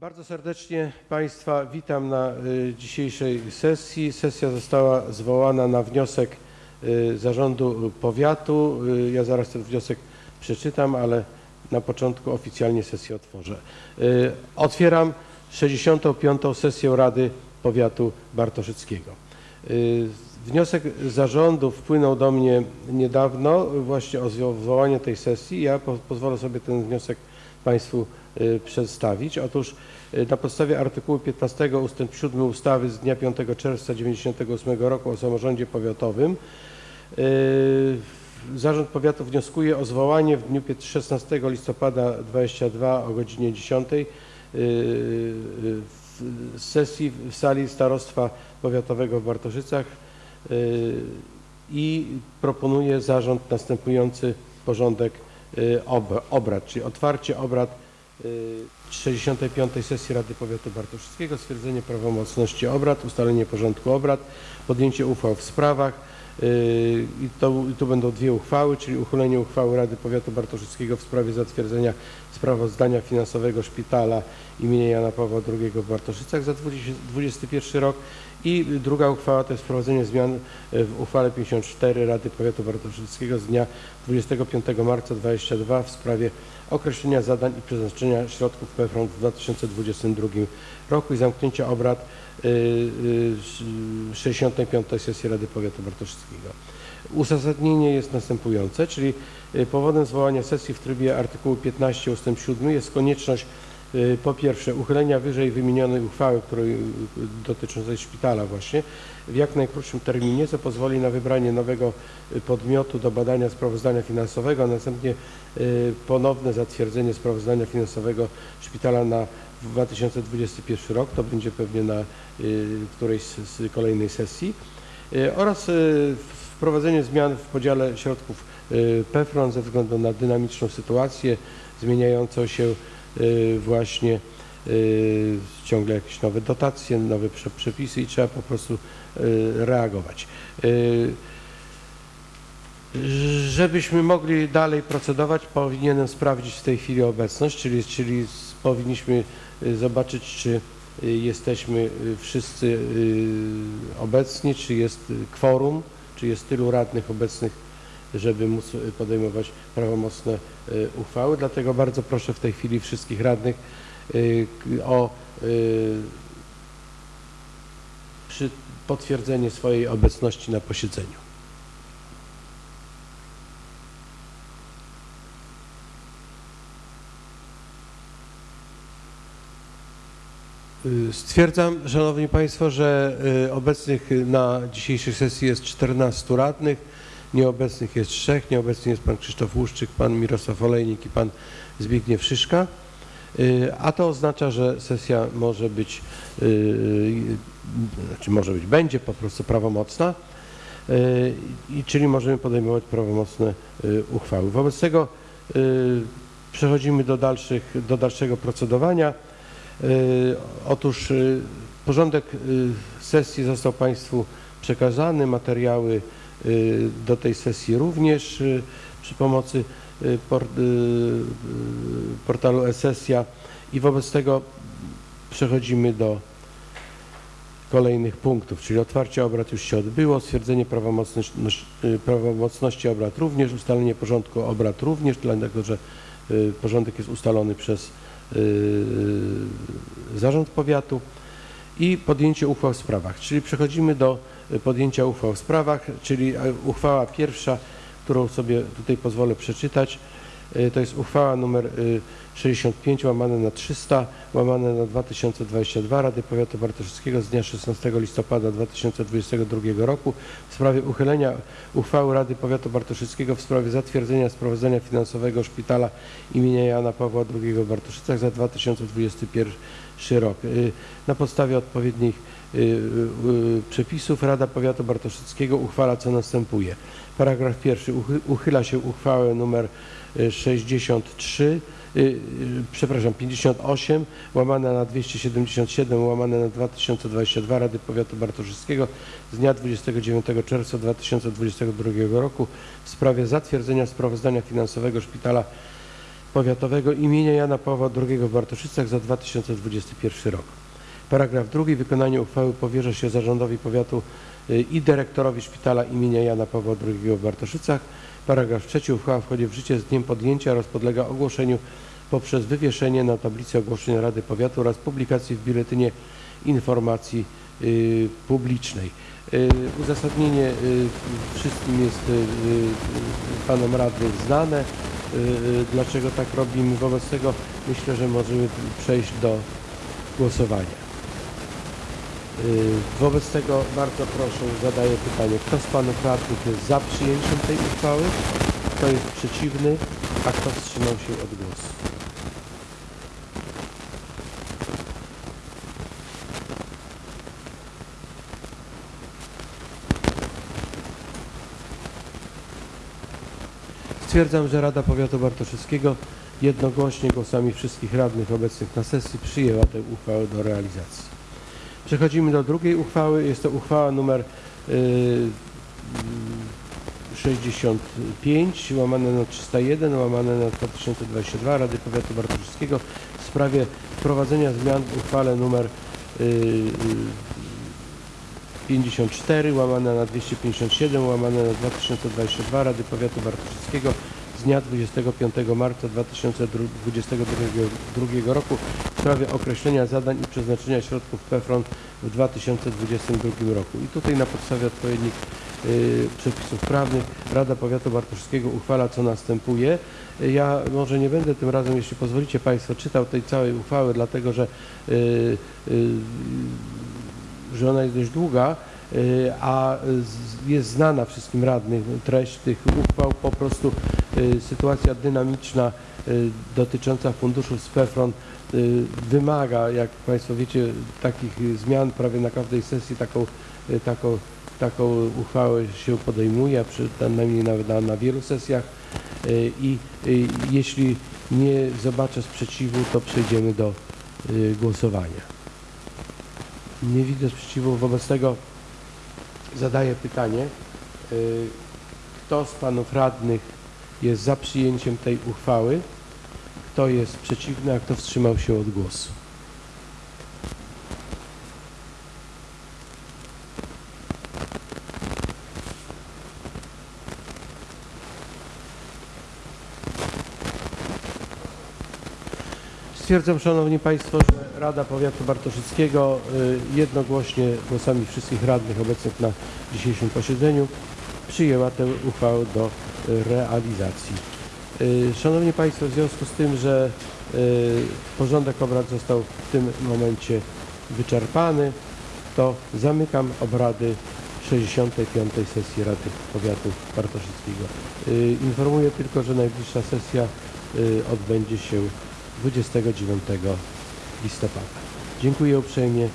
Bardzo serdecznie Państwa witam na y, dzisiejszej sesji. Sesja została zwołana na wniosek y, Zarządu Powiatu. Y, Ja zaraz ten wniosek przeczytam, ale na początku oficjalnie sesję otworzę. Otwieram 65. sesję Rady Powiatu Bartoszyckiego. Wniosek zarządu wpłynął do mnie niedawno właśnie o zwołanie tej sesji. Ja po, pozwolę sobie ten wniosek Państwu przedstawić. Otóż y, na podstawie artykułu 15 ust. 7 ustawy z dnia 5 czerwca 1998 roku o samorządzie powiatowym y, Zarząd Powiatu wnioskuje o zwołanie w dniu pięt- 16 listopada 22 o godzinie 10 y, y, w- sesji w sali Starostwa Powiatowego w Bartoszycach y, i proponuje zarząd następujący porządek y, ob- obrad, czyli otwarcie obrad y, 65. sesji Rady Powiatu Bartoszyckiego, stwierdzenie prawomocności obrad, ustalenie porządku obrad, podjęcie uchwał w sprawach, y, i to, i tu będą dwie uchwały, czyli uchylenie uchwały Rady Powiatu Bartoszyckiego w sprawie zatwierdzenia sprawozdania finansowego szpitala imienia Jana Pawła II w Bartoszycach za 2021 rok i druga uchwała to jest wprowadzenie zmian w uchwale 54 Rady Powiatu Bartoszyckiego z dnia 25 marca 2022 w sprawie określenia zadań i przeznaczenia środków PFRON w 2022 roku i zamknięcia obrad y, y, 65. sesji Rady Powiatu Bartoszyckiego. Uzasadnienie jest następujące, czyli powodem zwołania sesji w trybie artykułu 15 ust. 7 jest konieczność po pierwsze uchylenia wyżej wymienionej uchwały, której y, dotyczącej szpitala właśnie, w jak najkrótszym terminie, co pozwoli na wybranie nowego y, podmiotu do badania sprawozdania finansowego, a następnie y, ponowne zatwierdzenie sprawozdania finansowego szpitala na 2021 rok, to będzie pewnie na y, którejś z kolejnej sesji. Y, oraz y, wprowadzenie zmian w podziale środków y, PFRON ze względu na dynamiczną sytuację, zmieniającą się y, właśnie y, ciągle jakieś nowe dotacje, nowe prze- przepisy i trzeba po prostu y, reagować. Y, Żebyśmy mogli dalej procedować, powinienem sprawdzić w tej chwili obecność, czyli, czyli powinniśmy y, zobaczyć, czy y, jesteśmy y, wszyscy y, obecni, czy jest y, kworum, czy jest tylu radnych obecnych, żeby móc y, podejmować prawomocne y, uchwały. Dlatego bardzo proszę w tej chwili wszystkich radnych y, o potwierdzenie swojej obecności na posiedzeniu. Stwierdzam, Szanowni Państwo, że obecnych na dzisiejszej sesji jest 14 radnych, nieobecnych jest trzech, nieobecny jest Pan Krzysztof Łuszczyk, Pan Mirosław Olejnik i Pan Zbigniew Szyszka, Y, a to oznacza, że sesja może być, y, znaczy może być, będzie po prostu prawomocna, y, i czyli możemy podejmować prawomocne uchwały. Wobec tego przechodzimy do, dalszych, do dalszego procedowania. Otóż porządek sesji został Państwu przekazany, materiały do tej sesji również y, przy pomocy y, por- y, y, portalu e-sesja. I wobec tego przechodzimy do kolejnych punktów, czyli otwarcie obrad już się odbyło, stwierdzenie prawomocności, y, prawomocności obrad również, ustalenie porządku obrad również, dlatego że y, porządek jest ustalony przez y, zarząd powiatu. I podjęcie uchwał w sprawach, czyli przechodzimy do y, podjęcia uchwał w sprawach, czyli e, uchwała pierwsza, którą sobie tutaj pozwolę przeczytać, y, to jest uchwała numer y, 65 łamane na 300 łamane na 2022 Rady Powiatu Bartoszyckiego z dnia 16 listopada 2022 roku w sprawie uchylenia uchwały Rady Powiatu Bartoszyckiego w sprawie zatwierdzenia sprawozdania finansowego szpitala imienia Jana Pawła II w Bartoszycach za 2021 rok. Y, Na podstawie odpowiednich y, y, przepisów Rada Powiatu Bartoszyckiego uchwala co następuje. Paragraf pierwszy. Uchy- Uchyla się uchwałę y, 63 y, y, przepraszam, 58 łamane na 277 łamane na 2022 Rady Powiatu Bartoszyckiego z dnia 29 czerwca 2022 roku w sprawie zatwierdzenia sprawozdania finansowego szpitala powiatowego imienia Jana Pawła II w Bartoszycach za 2021 rok. Paragraf drugi. Wykonanie uchwały powierza się zarządowi powiatu y, i dyrektorowi szpitala imienia Jana Pawła II w Bartoszycach. Paragraf trzeci. Uchwała wchodzi w życie z dniem podjęcia oraz podlega ogłoszeniu poprzez wywieszenie na tablicy ogłoszeń Rady Powiatu oraz publikacji w Biuletynie Informacji y, Publicznej. Y, Uzasadnienie y, wszystkim jest y, y, panom radnym znane. Y, Dlaczego tak robimy? Wobec tego myślę, że możemy przejść do głosowania. Y, Wobec tego bardzo proszę, zadaję pytanie, kto z panów radnych jest za przyjęciem tej uchwały, kto jest przeciwny, a kto wstrzymał się od głosu? Stwierdzam, że Rada Powiatu Bartoszyckiego jednogłośnie głosami wszystkich radnych obecnych na sesji przyjęła tę uchwałę do realizacji. Przechodzimy do drugiej uchwały. Jest to uchwała numer y, 65 łamane na 301 łamane na 2022 Rady Powiatu Bartoszyckiego w sprawie wprowadzenia zmian w uchwale numer y, y, 54 łamane na 257 łamane na 2022 Rady Powiatu Bartoszyckiego z dnia 25 marca 2022 roku w sprawie określenia zadań i przeznaczenia środków PFRON w 2022 roku. I tutaj na podstawie odpowiednich y, przepisów prawnych Rada Powiatu Bartoszyckiego uchwala co następuje. Ja może nie będę tym razem, jeśli pozwolicie Państwo, czytał tej całej uchwały, dlatego że y, y, że ona jest dość długa, a z- jest znana wszystkim radnym treść tych uchwał. Po prostu y, sytuacja dynamiczna y, dotycząca funduszu z PFRON y, wymaga, jak Państwo wiecie, takich y, zmian prawie na każdej sesji taką, y, taką, taką uchwałę się podejmuje, a przy, najmniej nawet na, na wielu sesjach y, i y, jeśli nie zobaczę sprzeciwu, to przejdziemy do y, głosowania. Nie widzę sprzeciwu, wobec tego zadaję pytanie. y, Kto z panów radnych jest za przyjęciem tej uchwały? Kto jest przeciwny, a kto wstrzymał się od głosu? Stwierdzam, Szanowni Państwo, że Rada Powiatu Bartoszyckiego y, jednogłośnie głosami wszystkich radnych obecnych na dzisiejszym posiedzeniu przyjęła tę uchwałę do y, realizacji. Y, Szanowni Państwo, w związku z tym, że porządek obrad został w tym momencie wyczerpany, to zamykam obrady 65. sesji Rady Powiatu Bartoszyckiego. Informuję tylko, że najbliższa sesja odbędzie się 29 listopada. Dziękuję uprzejmie.